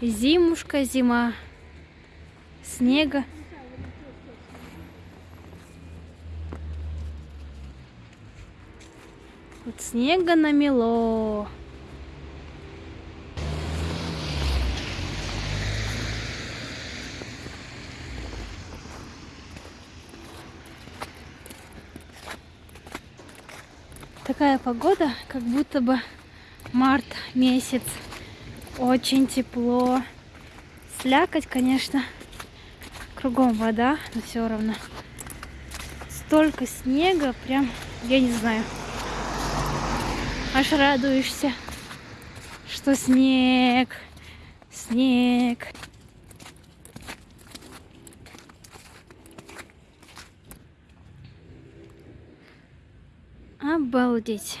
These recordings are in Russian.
Зимушка, зима. Снега. Вот снега намело. Такая погода, как будто бы март месяц. Очень тепло. Слякоть, конечно. Кругом вода, но все равно. Столько снега, прям, я не знаю. Аж радуешься, что снег, снег. Обалдеть.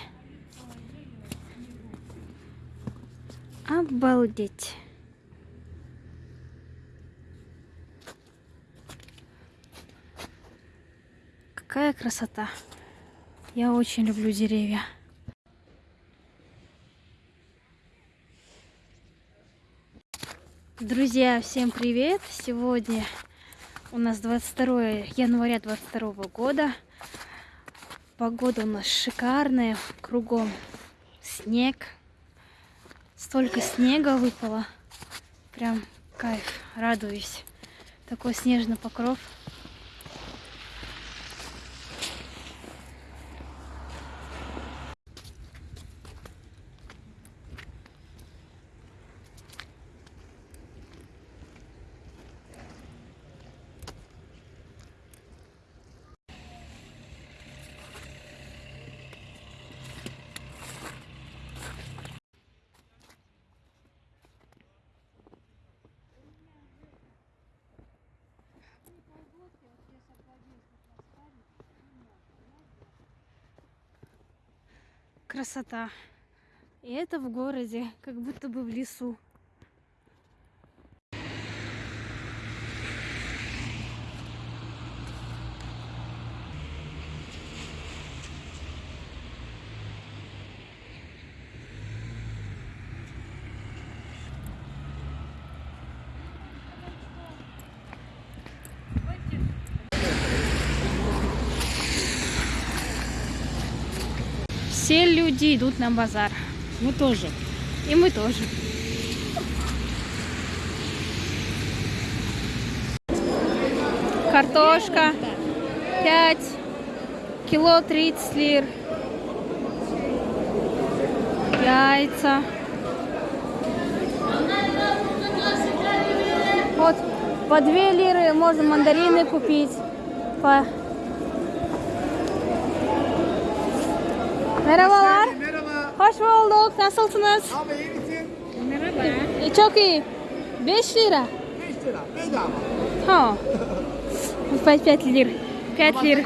Обалдеть. Какая красота. Я очень люблю деревья. Друзья, всем привет! Сегодня у нас 22 января 22 года. Погода у нас шикарная, кругом снег. Столько снега выпало. Прям кайф, радуюсь. Такой снежный покров. Красота. И это в городе, как будто бы в лесу. Все люди идут на базар. Мы тоже. И мы тоже. Картошка 5, кило 30 лир. Яйца. Вот по 2 лиры можно мандарины купить. По... Merhabalar. Merhaba. Hoş bulduk. Nasılsınız? Abi iyi misin? Merhaba. E, Çok iyi. 5 lira. 5 lira. Bedava. Ha. 5, 5 лир. 5 Ama лир.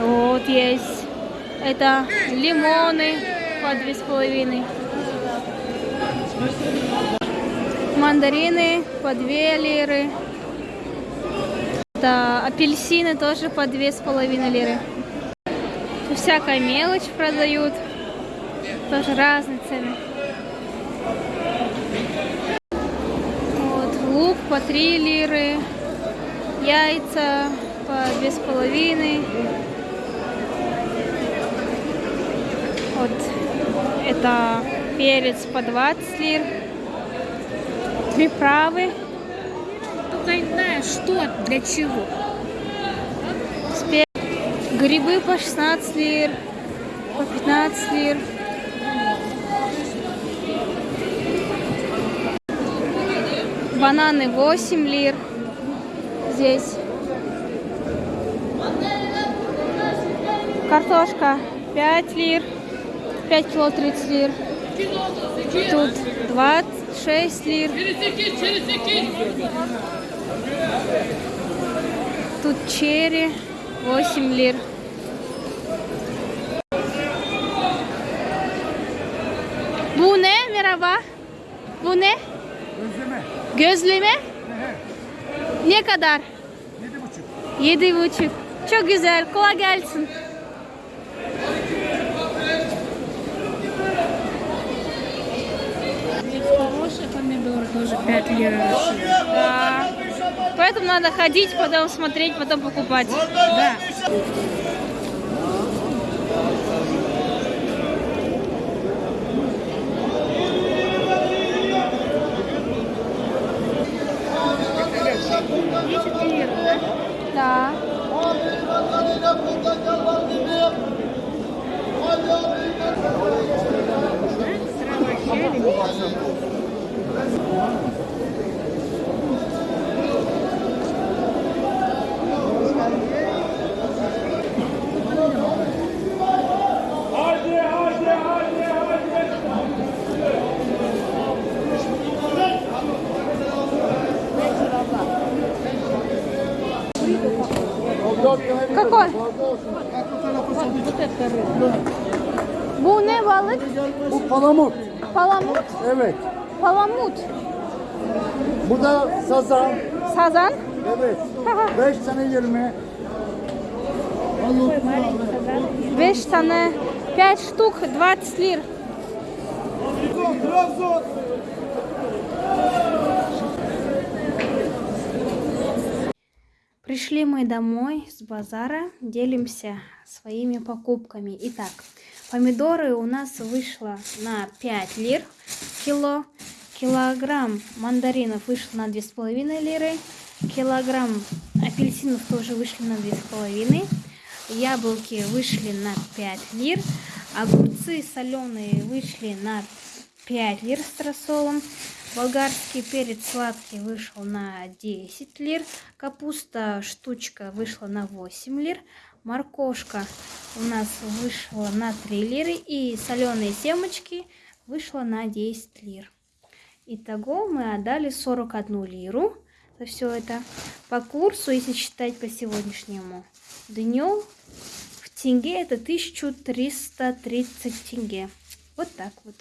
Вот есть. Это лимоны по две с половиной. Мандарины по 2 лиры. Это апельсины тоже по две с половиной лиры. Всякая мелочь продают. Тоже разные цены. Вот, лук по 3 лиры. Яйца по две с половиной. Вот это перец по 20 лир. Приправы Только знаешь, что, для чего. Грибы по 16 лир, по 15 лир. Бананы 8 лир здесь. Картошка 5 лир, 5 кило 30 лир. Тут 26 лир. Тут черри 8 лир. Bu ne? Merhaba. Bu ne? Özleme. Gözleme? Ne kadar? 7,5. Yedi buçuk. Çok güzel. Kolay gelsin. Помидоры. 5 лир. Да. Поэтому надо ходить, потом смотреть, потом покупать. Да. Какой? Bu ne balık? Bu palamut. Palamut. Evet. Palamut. Bu da sazan. Sazan. Evet. 5 tane 20. 5 tane. 5 штук 20 лир. Trabzon. Пришли мы домой с базара, делимся своими покупками. Итак, помидоры у нас вышло на 5 лир кило, килограмм мандаринов вышло на 2,5 лиры, килограмм апельсинов тоже вышли на 2,5, яблоки вышли на 5 лир, огурцы соленые вышли на 5 лир с рассолом, болгарский перец сладкий вышел на 10 лир, капуста штучка вышла на 8 лир, моркошка у нас вышла на 3 лиры и соленые семечки вышло на 10 лир. Итого мы отдали 41 лиру за все это. По курсу, если считать по сегодняшнему дню, в тенге это 1330 тенге. Вот так вот.